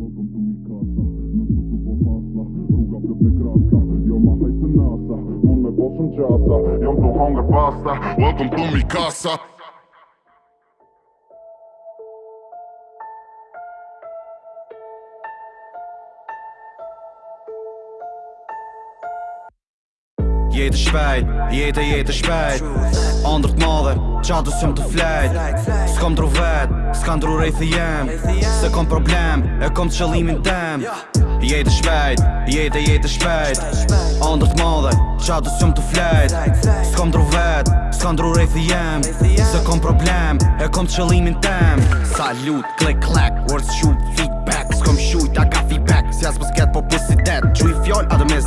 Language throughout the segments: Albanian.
welcome to Mikasa, casa Non sto tupo hasla, ruga për pe kraska Jo ma haj se nasa, me pasta, welcome to mi casa jetë shpejt Jetë e jetë shpejt Andrë të madhe, qa du sëmë të flejt S'kom dru vetë, s'kan dru rejthë jem Se kom problem, e kom të qëllimin tem Jetë shpejt, jetë e jetë shpejt Andrë të madhe, qa du sëmë të flejt S'kom dru vetë, s'kan dru rejthë jem Se kom problem, e kom të qëllimin tem Salut, click, clack, words shoot, feedback S'kom shujt, I got feedback Si as më po pussy dead fjoll, adëm e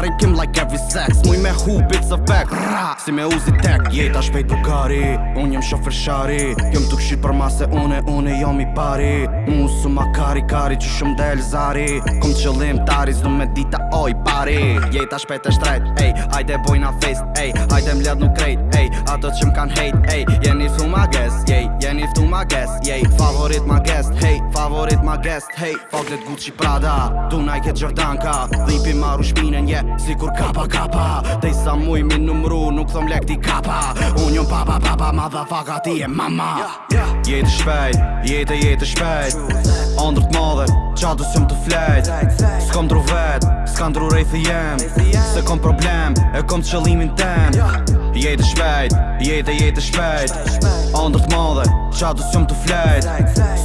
Gari like every sex Muj me hu bits a back Rra Si me uzi tek Jeta yeah, shpejt bukari Unë jëm shofër shari Jëm të këshirë për mase une Une jëm i pari Mu su ma kari kari Që shumë dhe zari Kom qëllim tari Zdo me dita oj pari Jeta yeah, shpejt e shtrejt Ej, ajde boj na fest Ej, ajde mlet nuk krejt Ej, ato që m'kan hejt Ej, jeni su ma guest Ej, jeni su ma guest Ej, favorit ma guest Hej, favorit ma guest Hey, fuck that Gucci Prada Tu Nike Jordanka ka Dhipi maru shpinën je yeah, Si kur kapa kapa Te i sa muj mi numru Nuk thom lek ti kapa Unë jom papa papa Ma faka ti e mama Jete shpejt Jete jete shpejt Andrët madhe Qa du sëm të flejt S'kom dru vet S'kan dru rejtë jem Se kom problem E kom të qëllimin tem Jete shpejt Jete e jete shpejt Andrë të madhe, qa du s'jom të flejt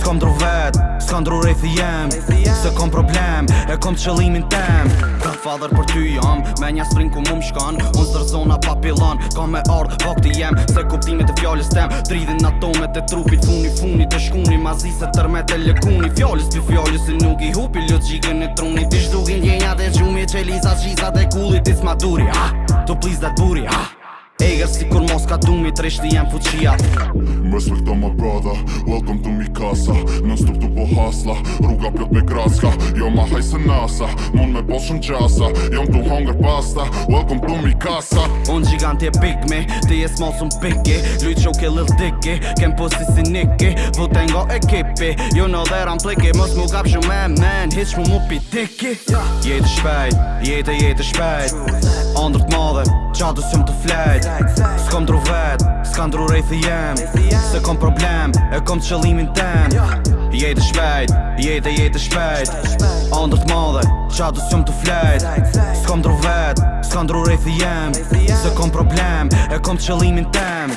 S'kom dru vet, s'kom dru rejt dhe jem Se kom problem, e kom qëllimin tem Kam fadhër për ty jam, me një sprin ku mu më shkan Unë sër zona papilan, kam me ardhë pak jem Se kuptimit e fjallës tem, Dridhin atomet e trupit Funi, funi, të shkuni, ma zi se tërme të lëkuni Fjallës për fjallës se nuk i hupi, lëtë gjikë e truni Ti shdukin djenja dhe gjumje që lisa kullit Ti s'ma duri, ah, to please that booty, ah Eger si kur mos ka dumi, treshti jem fuqia Mes me my brother, welcome to mi kasa Non stop të po hasla, rruga pjot me kraska Jo ma haj se nasa, mund me bol shumë qasa Jom tu hunger pasta, welcome to mi kasa Un gigant big me, ti e small sum piggy Luit qo ke lil diki, kem posti si niki Vute nga ekipi, you jo know that I'm pliki Mos mu gap shumë man, man, hit shmu mu pi dicky Jete shpejt, jete jete shpejt Andrët madhe, qatë usim të flejt S'kom dru vet, s'kom dru rejtë jem Se kom problem, e kom të qëllimin ten Jejtë shpejt, jejtë e jejtë shpejt Andrë të madhe, qatë të flejt S'kom dru vet, s'kom dru rejtë jem Se kom problem, e kom të qëllimin ten